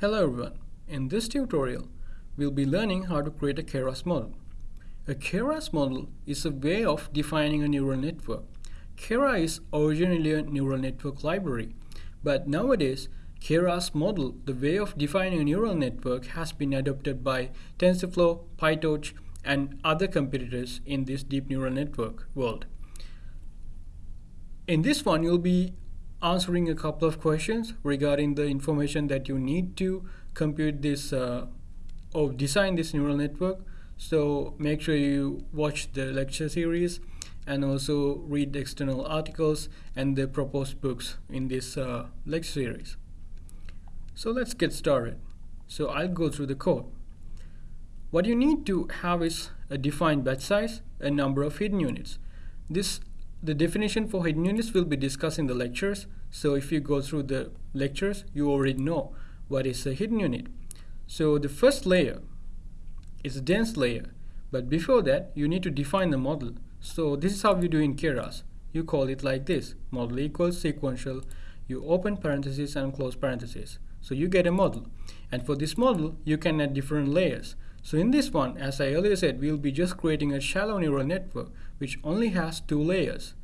Hello everyone. In this tutorial, we'll be learning how to create a Keras model. A Keras model is a way of defining a neural network. Keras is originally a neural network library, but nowadays, Keras model, the way of defining a neural network, has been adopted by TensorFlow, PyTorch, and other competitors in this deep neural network world. In this one, you'll be answering a couple of questions regarding the information that you need to compute this uh, or design this neural network. So make sure you watch the lecture series and also read external articles and the proposed books in this uh, lecture series. So let's get started. So I'll go through the code. What you need to have is a defined batch size, a number of hidden units. This the definition for hidden units will be discussed in the lectures. So if you go through the lectures, you already know what is a hidden unit. So the first layer is a dense layer. But before that, you need to define the model. So this is how we do in Keras. You call it like this, model equals sequential. You open parentheses and close parentheses. So you get a model. And for this model, you can add different layers. So in this one, as I earlier said, we'll be just creating a shallow neural network which only has two layers.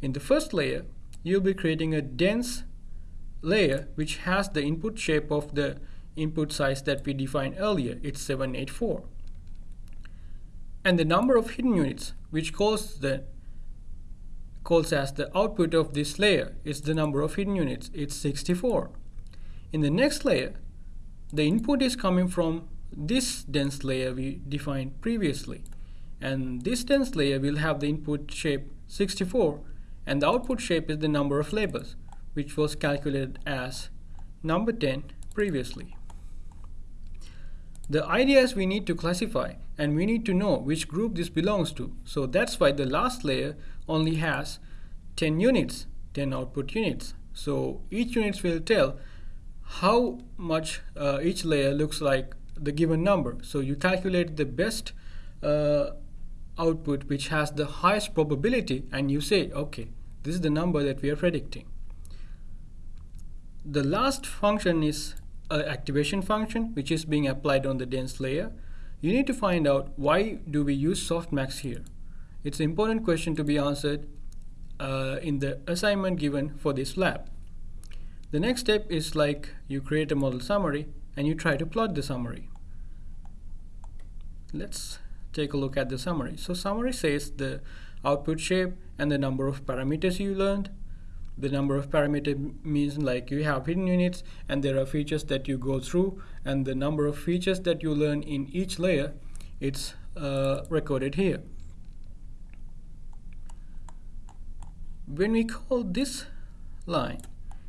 In the first layer, you'll be creating a dense layer which has the input shape of the input size that we defined earlier. It's 784. And the number of hidden units which calls the calls as the output of this layer is the number of hidden units. It's 64. In the next layer, the input is coming from this dense layer we defined previously. And this dense layer will have the input shape 64 and the output shape is the number of labels which was calculated as number 10 previously. The idea is we need to classify and we need to know which group this belongs to. So that's why the last layer only has 10 units, 10 output units. So each unit will tell how much uh, each layer looks like the given number. So you calculate the best uh, output which has the highest probability and you say, okay, this is the number that we are predicting. The last function is an activation function which is being applied on the dense layer. You need to find out why do we use softmax here. It's an important question to be answered uh, in the assignment given for this lab. The next step is like you create a model summary and you try to plot the summary. Let's take a look at the summary. So summary says the output shape and the number of parameters you learned. The number of parameters means like you have hidden units and there are features that you go through and the number of features that you learn in each layer it's uh, recorded here. When we call this line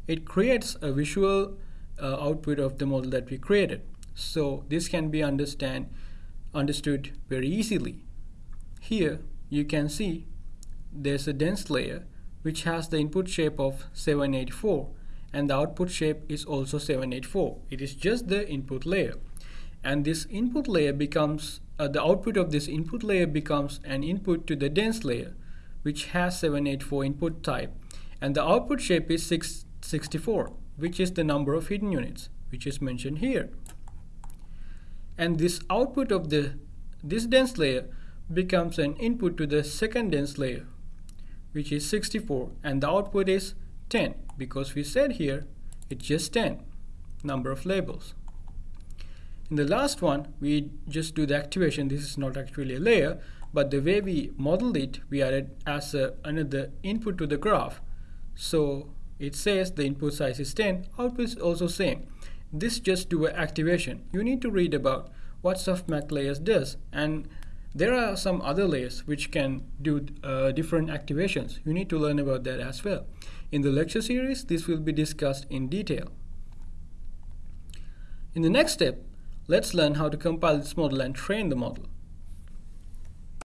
it creates a visual uh, output of the model that we created. So this can be understand, understood very easily. Here you can see there's a dense layer which has the input shape of 784 and the output shape is also 784. It is just the input layer. And this input layer becomes, uh, the output of this input layer becomes an input to the dense layer which has 784 input type and the output shape is 6 64, which is the number of hidden units, which is mentioned here. And this output of the this dense layer becomes an input to the second dense layer, which is 64, and the output is 10, because we said here it's just 10 number of labels. In the last one, we just do the activation. This is not actually a layer, but the way we modeled it, we added as a, another input to the graph. So it says the input size is 10, output is also same. This just do an activation. You need to read about what softmax layers does and there are some other layers which can do uh, different activations. You need to learn about that as well. In the lecture series, this will be discussed in detail. In the next step, let's learn how to compile this model and train the model.